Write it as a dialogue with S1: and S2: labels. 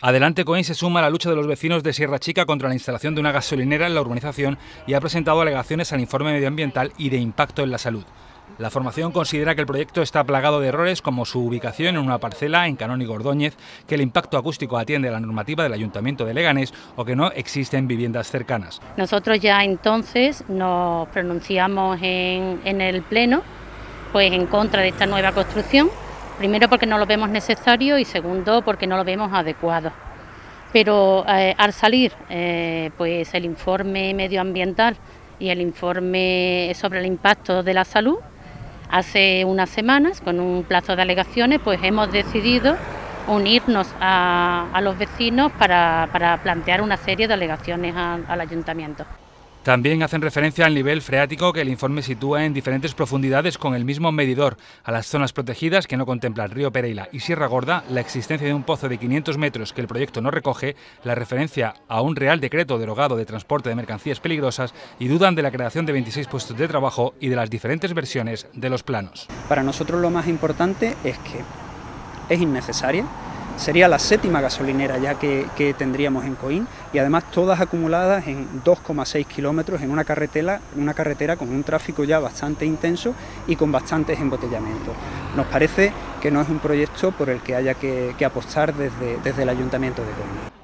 S1: Adelante Coín se suma a la lucha de los vecinos de Sierra Chica contra la instalación de una gasolinera en la urbanización y ha presentado alegaciones al informe medioambiental y de impacto en la salud. La formación considera que el proyecto está plagado de errores como su ubicación en una parcela en Canónigo Ordóñez, que el impacto acústico atiende a la normativa del Ayuntamiento de Leganés o que no existen viviendas cercanas.
S2: Nosotros ya entonces nos pronunciamos en, en el Pleno pues en contra de esta nueva construcción Primero porque no lo vemos necesario y segundo porque no lo vemos adecuado. Pero eh, al salir eh, pues el informe medioambiental y el informe sobre el impacto de la salud, hace unas semanas, con un plazo de alegaciones, pues hemos decidido unirnos a, los vecinos para, plantear una serie de alegaciones al ayuntamiento.
S1: También hacen referencia al nivel freático que el informe sitúa en diferentes profundidades con el mismo medidor, a las zonas protegidas que no contemplan Río Pereira y Sierra Gorda, la existencia de un pozo de 500 metros que el proyecto no recoge, la referencia a un real decreto derogado de transporte de mercancías peligrosas y dudan de la creación de 26 puestos de trabajo y de las diferentes versiones de los planos.
S3: Para nosotros lo más importante es que es innecesaria, Sería la séptima gasolinera ya que, tendríamos en Coín y además todas acumuladas en 2,6 kilómetros en una carretera, una carretera con un tráfico ya bastante intenso y con bastantes embotellamientos. Nos parece que no es un proyecto por el que haya que, apostar desde, desde el Ayuntamiento de Coín.